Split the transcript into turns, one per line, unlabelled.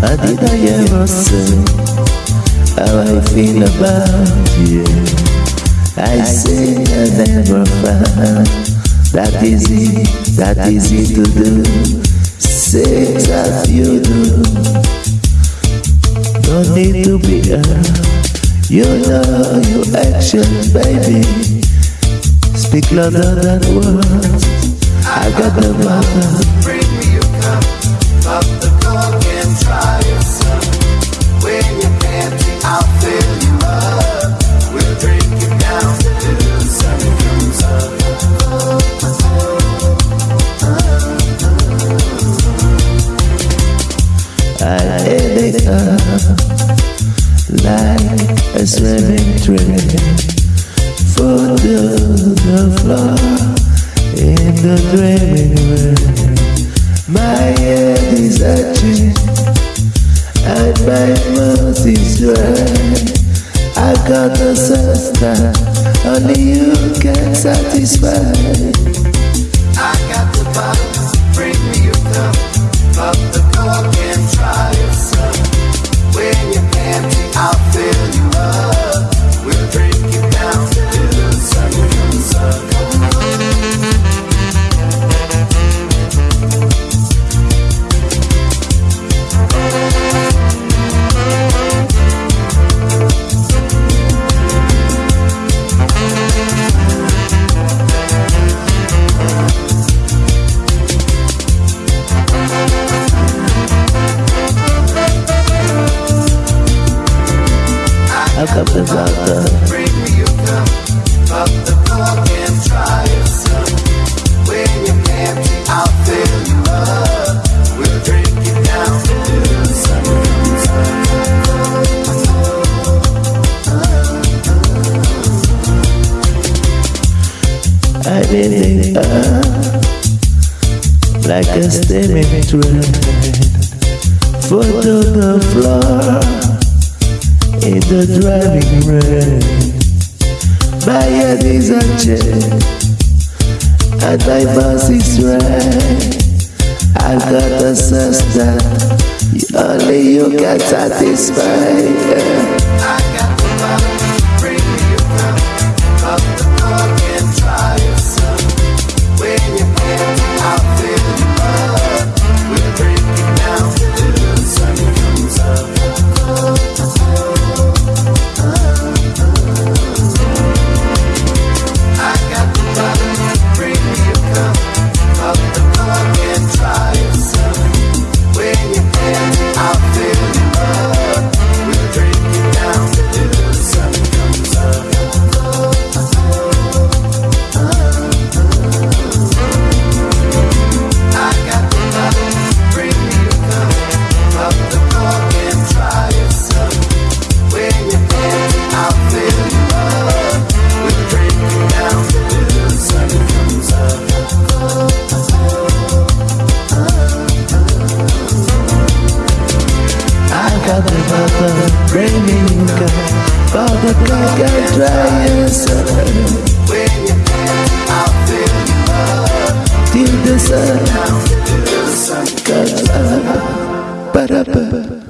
did I ever say how I feel about you? I say I never found that easy, that easy to do. Say that you do. Don't need to be hurt. You know your actions, baby. Speak louder than words. I got the matter. I hit it up like a swimming train. Foot to the floor in the draining rain. My head is itching and my mouth is dry. I got a sense that only you can satisfy.
I got the bottles. Bring me a cup of the coke and try yourself. The sun.
I did it up like a steaming train. Foot to the floor in the driving rain. My head is a chain and my boss is right. I got a sense that only you can satisfy.
I Gaga, Baba Gaga, dry yourself. When you dance, I'll fill you up. Till the sun, till the sun comes up.
Ba-da-ba.